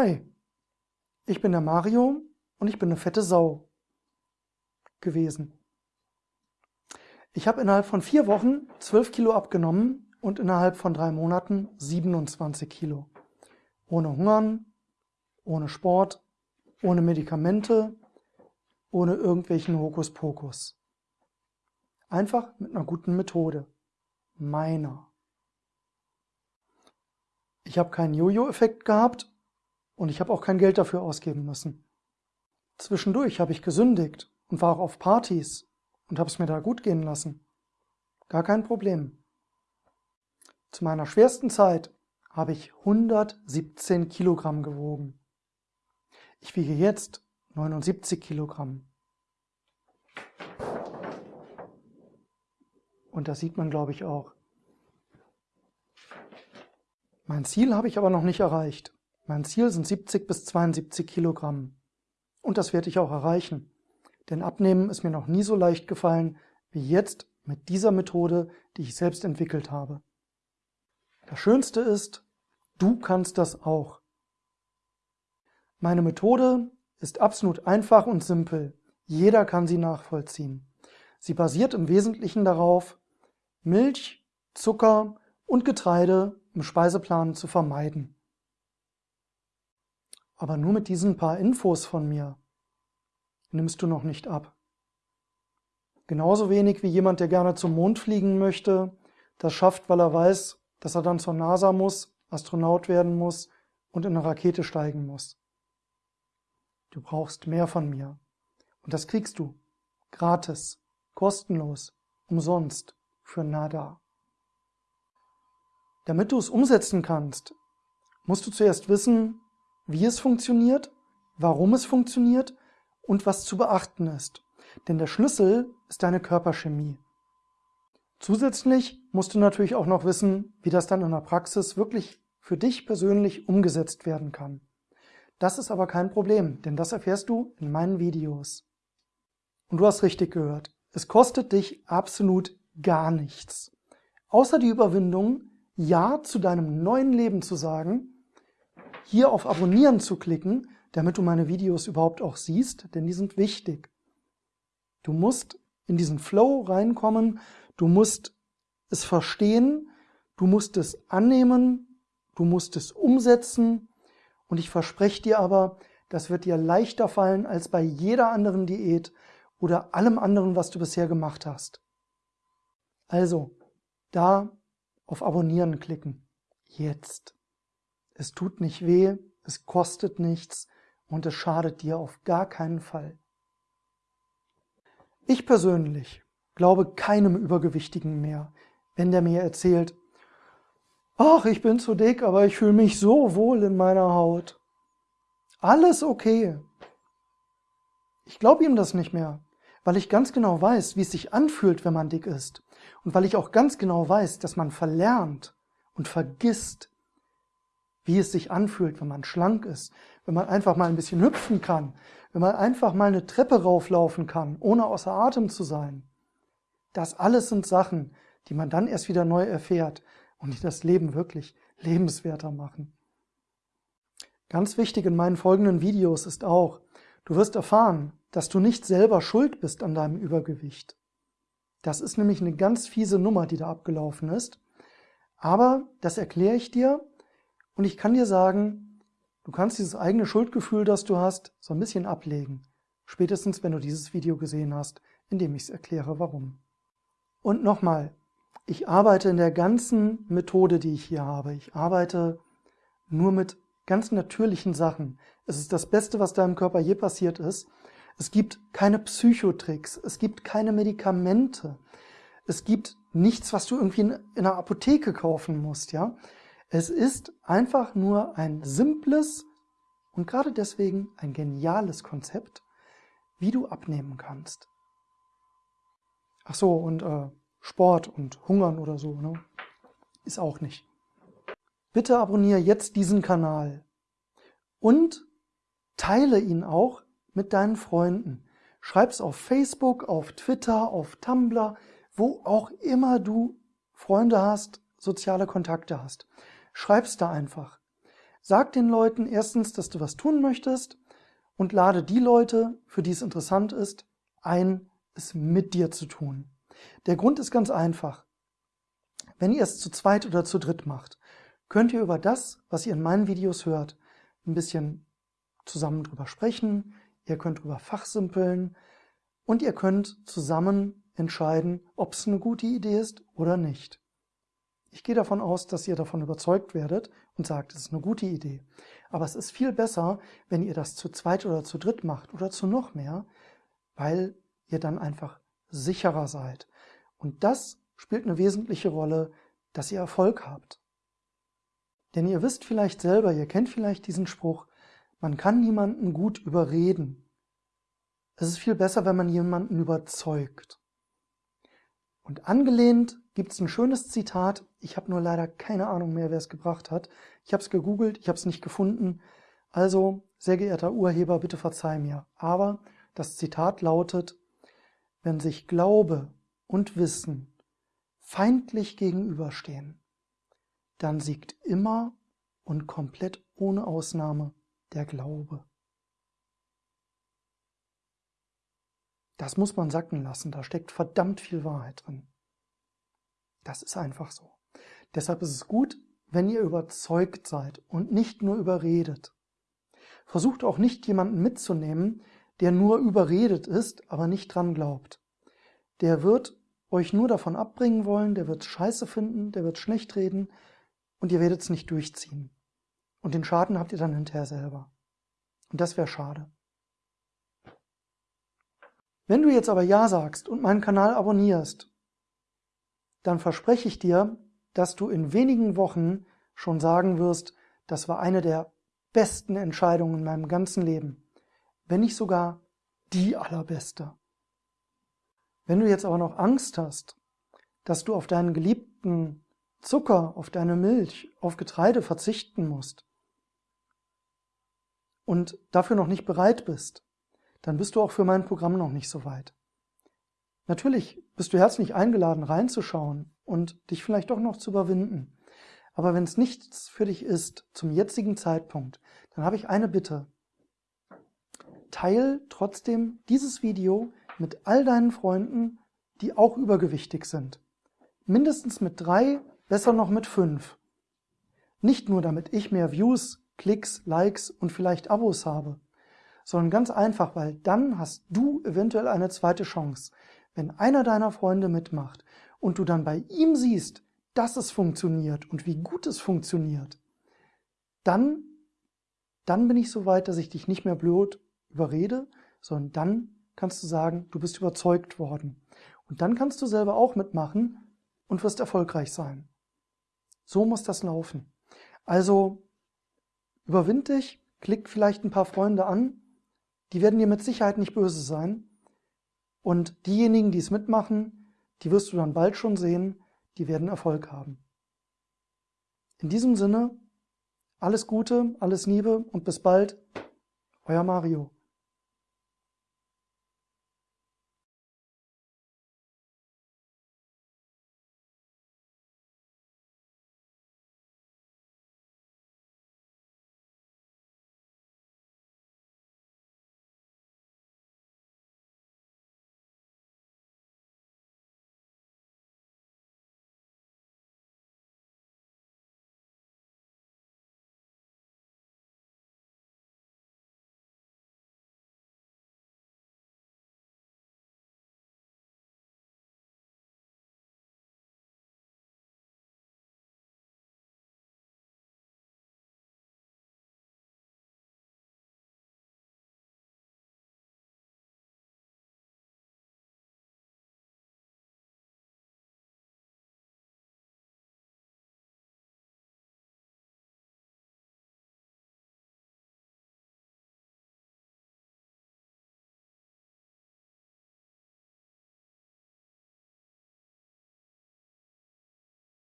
Hi, ich bin der Mario und ich bin eine fette Sau gewesen. Ich habe innerhalb von vier Wochen 12 Kilo abgenommen und innerhalb von drei Monaten 27 Kilo. Ohne Hungern, ohne Sport, ohne Medikamente, ohne irgendwelchen Hokuspokus. Einfach mit einer guten Methode. Meiner. Ich habe keinen Jojo-Effekt gehabt und ich habe auch kein Geld dafür ausgeben müssen. Zwischendurch habe ich gesündigt und war auch auf Partys und habe es mir da gut gehen lassen. Gar kein Problem. Zu meiner schwersten Zeit habe ich 117 Kilogramm gewogen. Ich wiege jetzt 79 Kilogramm. Und das sieht man, glaube ich, auch. Mein Ziel habe ich aber noch nicht erreicht. Mein Ziel sind 70 bis 72 Kilogramm. Und das werde ich auch erreichen. Denn Abnehmen ist mir noch nie so leicht gefallen wie jetzt mit dieser Methode, die ich selbst entwickelt habe. Das Schönste ist, du kannst das auch. Meine Methode ist absolut einfach und simpel. Jeder kann sie nachvollziehen. Sie basiert im Wesentlichen darauf, Milch, Zucker und Getreide im Speiseplan zu vermeiden. Aber nur mit diesen paar Infos von mir nimmst du noch nicht ab. Genauso wenig wie jemand, der gerne zum Mond fliegen möchte, das schafft, weil er weiß, dass er dann zur NASA muss, Astronaut werden muss und in eine Rakete steigen muss. Du brauchst mehr von mir. Und das kriegst du. Gratis, kostenlos, umsonst, für nada. Damit du es umsetzen kannst, musst du zuerst wissen, wie es funktioniert, warum es funktioniert und was zu beachten ist. Denn der Schlüssel ist deine Körperchemie. Zusätzlich musst du natürlich auch noch wissen, wie das dann in der Praxis wirklich für dich persönlich umgesetzt werden kann. Das ist aber kein Problem, denn das erfährst du in meinen Videos. Und du hast richtig gehört, es kostet dich absolut gar nichts. Außer die Überwindung, Ja zu deinem neuen Leben zu sagen hier auf Abonnieren zu klicken, damit du meine Videos überhaupt auch siehst, denn die sind wichtig. Du musst in diesen Flow reinkommen, du musst es verstehen, du musst es annehmen, du musst es umsetzen und ich verspreche dir aber, das wird dir leichter fallen als bei jeder anderen Diät oder allem anderen, was du bisher gemacht hast. Also, da auf Abonnieren klicken. Jetzt. Es tut nicht weh, es kostet nichts und es schadet dir auf gar keinen Fall. Ich persönlich glaube keinem Übergewichtigen mehr, wenn der mir erzählt, ach, ich bin zu dick, aber ich fühle mich so wohl in meiner Haut. Alles okay. Ich glaube ihm das nicht mehr, weil ich ganz genau weiß, wie es sich anfühlt, wenn man dick ist. Und weil ich auch ganz genau weiß, dass man verlernt und vergisst, wie es sich anfühlt, wenn man schlank ist, wenn man einfach mal ein bisschen hüpfen kann, wenn man einfach mal eine Treppe rauflaufen kann, ohne außer Atem zu sein. Das alles sind Sachen, die man dann erst wieder neu erfährt und die das Leben wirklich lebenswerter machen. Ganz wichtig in meinen folgenden Videos ist auch, du wirst erfahren, dass du nicht selber schuld bist an deinem Übergewicht. Das ist nämlich eine ganz fiese Nummer, die da abgelaufen ist. Aber das erkläre ich dir und ich kann dir sagen, du kannst dieses eigene Schuldgefühl, das du hast, so ein bisschen ablegen. Spätestens, wenn du dieses Video gesehen hast, in dem ich es erkläre, warum. Und nochmal, ich arbeite in der ganzen Methode, die ich hier habe. Ich arbeite nur mit ganz natürlichen Sachen. Es ist das Beste, was deinem Körper je passiert ist. Es gibt keine Psychotricks, es gibt keine Medikamente, es gibt nichts, was du irgendwie in, in einer Apotheke kaufen musst, ja. Es ist einfach nur ein simples und gerade deswegen ein geniales Konzept, wie du abnehmen kannst. Ach so, und äh, Sport und Hungern oder so, ne? Ist auch nicht. Bitte abonniere jetzt diesen Kanal und teile ihn auch mit deinen Freunden. Schreib's auf Facebook, auf Twitter, auf Tumblr, wo auch immer du Freunde hast, soziale Kontakte hast. Schreib's da einfach. Sag den Leuten erstens, dass du was tun möchtest und lade die Leute, für die es interessant ist, ein, es mit dir zu tun. Der Grund ist ganz einfach. Wenn ihr es zu zweit oder zu dritt macht, könnt ihr über das, was ihr in meinen Videos hört, ein bisschen zusammen drüber sprechen, ihr könnt drüber fachsimpeln und ihr könnt zusammen entscheiden, ob es eine gute Idee ist oder nicht. Ich gehe davon aus, dass ihr davon überzeugt werdet und sagt, es ist eine gute Idee. Aber es ist viel besser, wenn ihr das zu zweit oder zu dritt macht oder zu noch mehr, weil ihr dann einfach sicherer seid. Und das spielt eine wesentliche Rolle, dass ihr Erfolg habt. Denn ihr wisst vielleicht selber, ihr kennt vielleicht diesen Spruch, man kann niemanden gut überreden. Es ist viel besser, wenn man jemanden überzeugt. Und angelehnt gibt es ein schönes Zitat, ich habe nur leider keine Ahnung mehr, wer es gebracht hat. Ich habe es gegoogelt, ich habe es nicht gefunden. Also, sehr geehrter Urheber, bitte verzeih mir. Aber das Zitat lautet, wenn sich Glaube und Wissen feindlich gegenüberstehen, dann siegt immer und komplett ohne Ausnahme der Glaube. Das muss man sacken lassen, da steckt verdammt viel Wahrheit drin. Das ist einfach so. Deshalb ist es gut, wenn ihr überzeugt seid und nicht nur überredet. Versucht auch nicht jemanden mitzunehmen, der nur überredet ist, aber nicht dran glaubt. Der wird euch nur davon abbringen wollen, der wird Scheiße finden, der wird schlecht reden und ihr werdet es nicht durchziehen. Und den Schaden habt ihr dann hinterher selber. Und das wäre schade. Wenn du jetzt aber Ja sagst und meinen Kanal abonnierst, dann verspreche ich dir, dass du in wenigen Wochen schon sagen wirst, das war eine der besten Entscheidungen in meinem ganzen Leben. Wenn nicht sogar die allerbeste. Wenn du jetzt aber noch Angst hast, dass du auf deinen geliebten Zucker, auf deine Milch, auf Getreide verzichten musst und dafür noch nicht bereit bist, dann bist du auch für mein Programm noch nicht so weit. Natürlich bist du herzlich eingeladen, reinzuschauen und dich vielleicht doch noch zu überwinden. Aber wenn es nichts für dich ist zum jetzigen Zeitpunkt, dann habe ich eine Bitte. Teil trotzdem dieses Video mit all deinen Freunden, die auch übergewichtig sind. Mindestens mit drei, besser noch mit fünf. Nicht nur damit ich mehr Views, Klicks, Likes und vielleicht Abos habe, sondern ganz einfach, weil dann hast du eventuell eine zweite Chance. Wenn einer deiner Freunde mitmacht und du dann bei ihm siehst, dass es funktioniert und wie gut es funktioniert, dann, dann bin ich so weit, dass ich dich nicht mehr blöd überrede, sondern dann kannst du sagen, du bist überzeugt worden. Und dann kannst du selber auch mitmachen und wirst erfolgreich sein. So muss das laufen. Also überwind dich, klick vielleicht ein paar Freunde an, die werden dir mit Sicherheit nicht böse sein. Und diejenigen, die es mitmachen, die wirst du dann bald schon sehen, die werden Erfolg haben. In diesem Sinne, alles Gute, alles Liebe und bis bald, euer Mario.